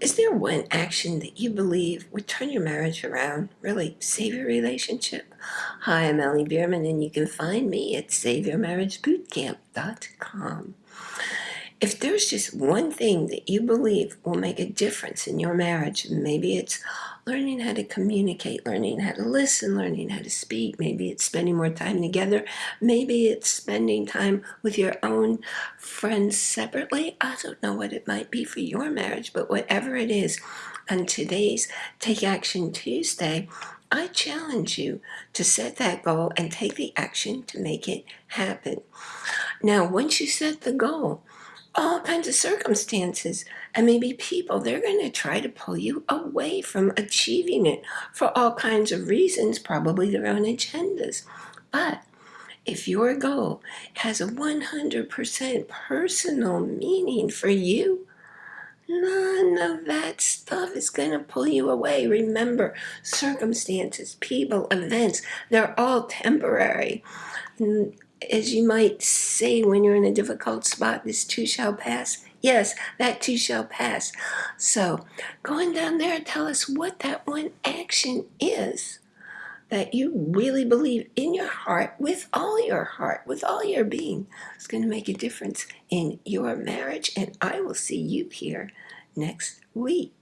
Is there one action that you believe would turn your marriage around, really save your relationship? Hi, I'm Ellie Bierman, and you can find me at SaveYourMarriageBootcamp.com. If there's just one thing that you believe will make a difference in your marriage, maybe it's learning how to communicate, learning how to listen, learning how to speak, maybe it's spending more time together, maybe it's spending time with your own friends separately. I don't know what it might be for your marriage, but whatever it is, on today's Take Action Tuesday, I challenge you to set that goal and take the action to make it happen. Now, once you set the goal, all kinds of circumstances and maybe people, they're going to try to pull you away from achieving it for all kinds of reasons, probably their own agendas. But if your goal has a 100% personal meaning for you, none of that stuff is going to pull you away. Remember, circumstances, people, events, they're all temporary as you might say when you're in a difficult spot, this too shall pass. Yes, that too shall pass. So going down there, and tell us what that one action is that you really believe in your heart, with all your heart, with all your being, is going to make a difference in your marriage. And I will see you here next week.